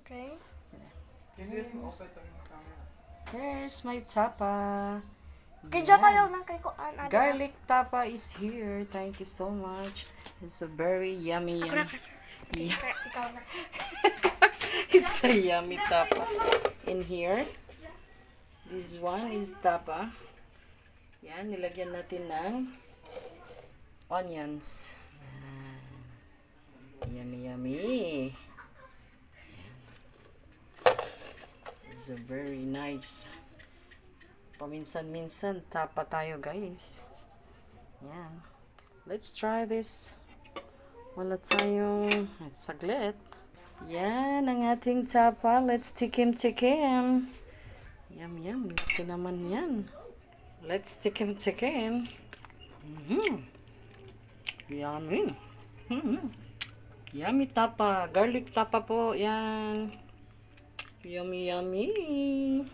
Okay. Can you outside the camera? Here's my tapa. Kay. Jaka yaw nang kay ko an ano. Garlic tapa is here. Thank you so much. It's a very yummy, yummy. Na. It's a yummy tapa in here. This one is tapa. Yan, nilagyan natin ng onions. Yan. Yummy, yummy. Yan. It's a very nice. Paminsan-minsan, tapa tayo guys. Yan. Let's try this. Wala tayong saglit. Yan ang ating tapa. Let's tikim tikim. Yum yum. Laki naman yan. Let's tikim tikim. Mm-hmm. Yummy. Mm-hmm. Yummy tapa. Garlic tapa po. Yan. Yummy yummy.